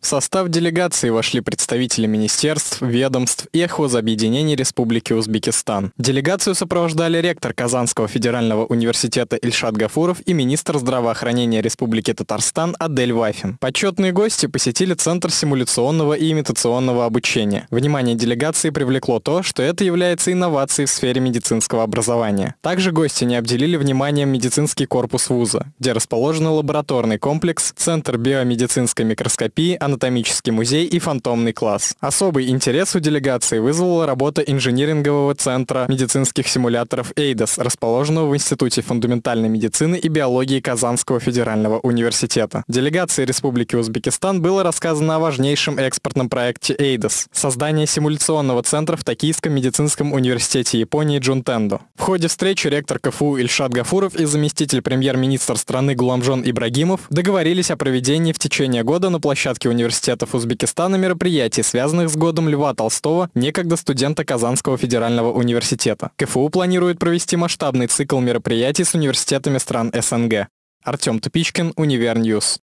В состав делегации вошли представители министерств, ведомств и хозобъединений Республики Узбекистан. Делегацию сопровождали ректор Казанского федерального университета Ильшат Гафуров и министр здравоохранения Республики Татарстан Адель Вафин. Почетные гости посетили Центр симуляционного и имитационного обучения. Внимание делегации привлекло то, что это является инновацией в сфере медицинского образования. Также гости не обделили вниманием медицинский корпус вуза, где расположен лабораторный комплекс, Центр биомедицинской микроскопии, анатомический музей и фантомный класс. Особый интерес у делегации вызвала работа инжинирингового центра медицинских симуляторов «Эйдос», расположенного в Институте фундаментальной медицины и биологии Казанского федерального университета. Делегации Республики Узбекистан было рассказано о важнейшем экспортном проекте «Эйдос» — создание симуляционного центра в Токийском медицинском университете Японии Джунтендо. В ходе встречи ректор КФУ Ильшат Гафуров и заместитель премьер-министра страны Гуламжон Ибрагимов договорились о проведении в течение года на площадке университета университетов Узбекистана мероприятий, связанных с годом Льва Толстого, некогда студента Казанского федерального университета. КФУ планирует провести масштабный цикл мероприятий с университетами стран СНГ. Артем Тупичкин, Универньюз.